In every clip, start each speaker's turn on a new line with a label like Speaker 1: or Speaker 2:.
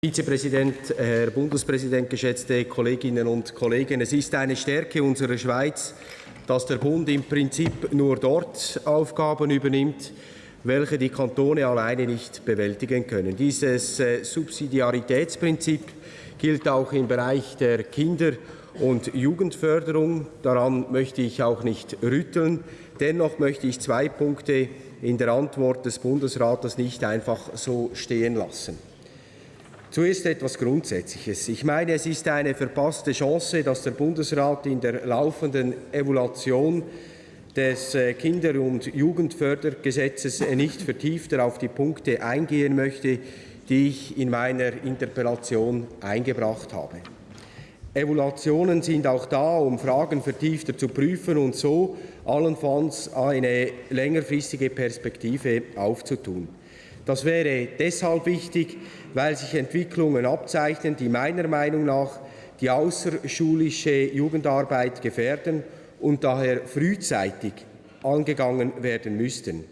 Speaker 1: Vizepräsident, Herr Bundespräsident, geschätzte Kolleginnen und Kollegen! Es ist eine Stärke unserer Schweiz, dass der Bund im Prinzip nur dort Aufgaben übernimmt, welche die Kantone alleine nicht bewältigen können. Dieses äh, Subsidiaritätsprinzip gilt auch im Bereich der Kinder- und Jugendförderung. Daran möchte ich auch nicht rütteln. Dennoch möchte ich zwei Punkte in der Antwort des Bundesrates nicht einfach so stehen lassen. Zuerst etwas Grundsätzliches. Ich meine, es ist eine verpasste Chance, dass der Bundesrat in der laufenden Evaluation des äh, Kinder- und Jugendfördergesetzes nicht vertiefter auf die Punkte eingehen möchte, die ich in meiner Interpellation eingebracht habe. Evaluationen sind auch da, um Fragen vertiefter zu prüfen und so allenfalls eine längerfristige Perspektive aufzutun. Das wäre deshalb wichtig, weil sich Entwicklungen abzeichnen, die meiner Meinung nach die außerschulische Jugendarbeit gefährden und daher frühzeitig angegangen werden müssten.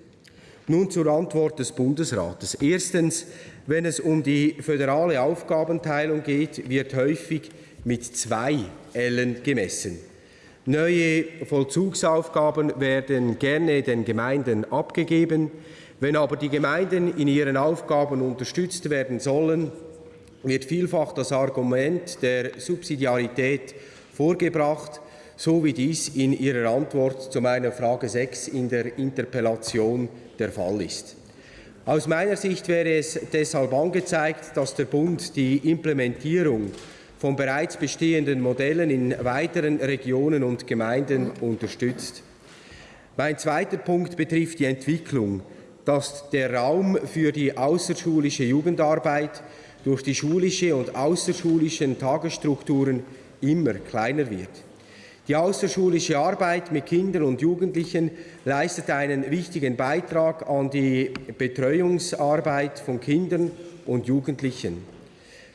Speaker 1: Nun zur Antwort des Bundesrates. Erstens, wenn es um die föderale Aufgabenteilung geht, wird häufig mit zwei Ellen gemessen. Neue Vollzugsaufgaben werden gerne den Gemeinden abgegeben. Wenn aber die Gemeinden in ihren Aufgaben unterstützt werden sollen, wird vielfach das Argument der Subsidiarität vorgebracht, so wie dies in Ihrer Antwort zu meiner Frage 6 in der Interpellation der Fall ist. Aus meiner Sicht wäre es deshalb angezeigt, dass der Bund die Implementierung von bereits bestehenden Modellen in weiteren Regionen und Gemeinden unterstützt. Mein zweiter Punkt betrifft die Entwicklung dass der Raum für die außerschulische Jugendarbeit durch die schulische und außerschulischen Tagesstrukturen immer kleiner wird. Die außerschulische Arbeit mit Kindern und Jugendlichen leistet einen wichtigen Beitrag an die Betreuungsarbeit von Kindern und Jugendlichen.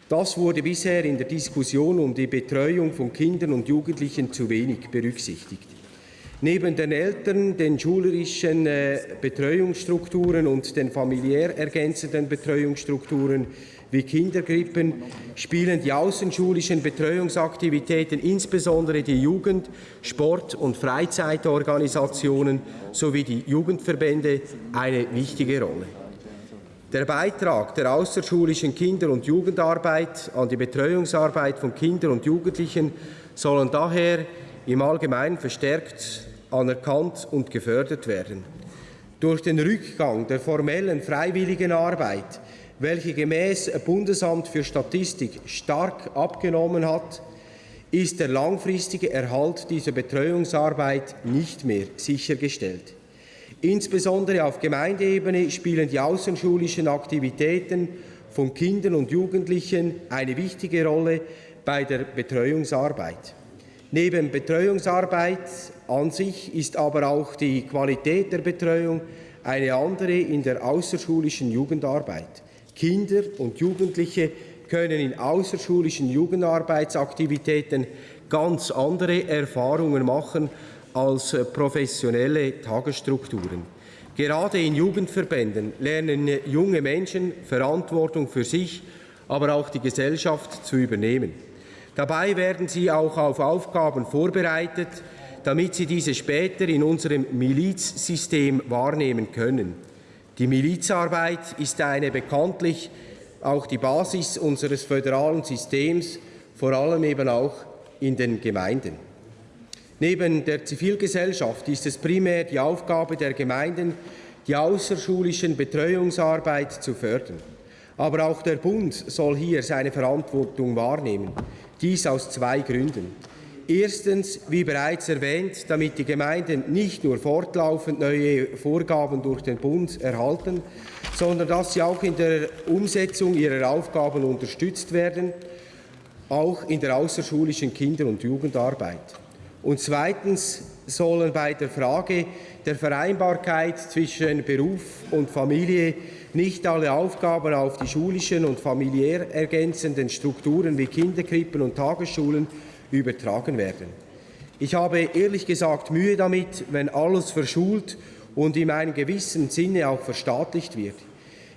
Speaker 1: Das wurde bisher in der Diskussion um die Betreuung von Kindern und Jugendlichen zu wenig berücksichtigt. Neben den Eltern, den schulischen äh, Betreuungsstrukturen und den familiär ergänzenden Betreuungsstrukturen wie Kindergrippen spielen die außenschulischen Betreuungsaktivitäten, insbesondere die Jugend-, Sport- und Freizeitorganisationen sowie die Jugendverbände, eine wichtige Rolle. Der Beitrag der außerschulischen Kinder- und Jugendarbeit an die Betreuungsarbeit von Kindern und Jugendlichen sollen daher im Allgemeinen verstärkt anerkannt und gefördert werden. Durch den Rückgang der formellen freiwilligen Arbeit, welche gemäß Bundesamt für Statistik stark abgenommen hat, ist der langfristige Erhalt dieser Betreuungsarbeit nicht mehr sichergestellt. Insbesondere auf Gemeindeebene spielen die außenschulischen Aktivitäten von Kindern und Jugendlichen eine wichtige Rolle bei der Betreuungsarbeit. Neben Betreuungsarbeit an sich ist aber auch die Qualität der Betreuung eine andere in der außerschulischen Jugendarbeit. Kinder und Jugendliche können in außerschulischen Jugendarbeitsaktivitäten ganz andere Erfahrungen machen als professionelle Tagesstrukturen. Gerade in Jugendverbänden lernen junge Menschen Verantwortung für sich, aber auch die Gesellschaft zu übernehmen. Dabei werden sie auch auf Aufgaben vorbereitet, damit sie diese später in unserem Milizsystem wahrnehmen können. Die Milizarbeit ist eine bekanntlich auch die Basis unseres föderalen Systems, vor allem eben auch in den Gemeinden. Neben der Zivilgesellschaft ist es primär die Aufgabe der Gemeinden, die außerschulischen Betreuungsarbeit zu fördern. Aber auch der Bund soll hier seine Verantwortung wahrnehmen. Dies aus zwei Gründen. Erstens, wie bereits erwähnt, damit die Gemeinden nicht nur fortlaufend neue Vorgaben durch den Bund erhalten, sondern dass sie auch in der Umsetzung ihrer Aufgaben unterstützt werden, auch in der außerschulischen Kinder- und Jugendarbeit. Und zweitens sollen bei der Frage der Vereinbarkeit zwischen Beruf und Familie nicht alle Aufgaben auf die schulischen und familiär ergänzenden Strukturen wie Kinderkrippen und Tagesschulen übertragen werden. Ich habe ehrlich gesagt Mühe damit, wenn alles verschult und in einem gewissen Sinne auch verstaatlicht wird.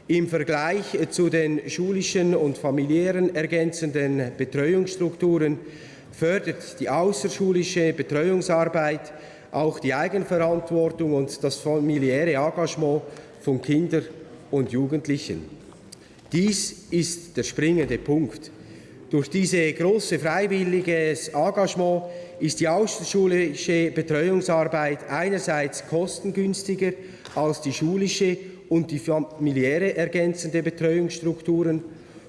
Speaker 1: Im Vergleich zu den schulischen und familiären ergänzenden Betreuungsstrukturen fördert die außerschulische Betreuungsarbeit auch die Eigenverantwortung und das familiäre Engagement von Kindern und Jugendlichen. Dies ist der springende Punkt. Durch diese große freiwilliges Engagement ist die außerschulische Betreuungsarbeit einerseits kostengünstiger als die schulische und die familiäre ergänzende Betreuungsstrukturen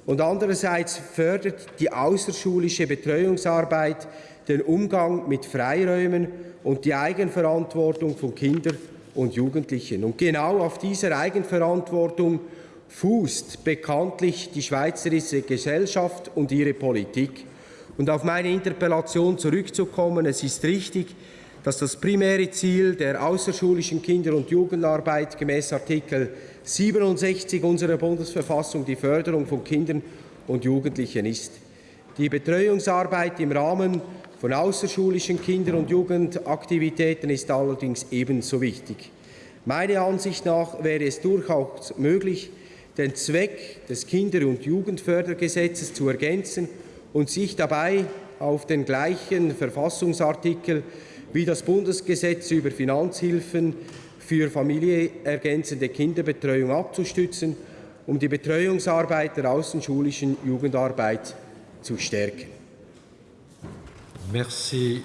Speaker 1: und andererseits fördert die außerschulische Betreuungsarbeit den Umgang mit Freiräumen und die Eigenverantwortung von Kindern und Jugendlichen. Und genau auf dieser Eigenverantwortung fußt bekanntlich die schweizerische Gesellschaft und ihre Politik. Und auf meine Interpellation zurückzukommen, es ist richtig, dass das primäre Ziel der außerschulischen Kinder- und Jugendarbeit gemäß Artikel 67 unserer Bundesverfassung die Förderung von Kindern und Jugendlichen ist. Die Betreuungsarbeit im Rahmen von außerschulischen Kinder- und Jugendaktivitäten ist allerdings ebenso wichtig. Meiner Ansicht nach wäre es durchaus möglich, den Zweck des Kinder- und Jugendfördergesetzes zu ergänzen und sich dabei auf den gleichen Verfassungsartikel wie das Bundesgesetz über Finanzhilfen für familienergänzende Kinderbetreuung abzustützen, um die Betreuungsarbeit der außenschulischen Jugendarbeit zu stärken.
Speaker 2: Merci,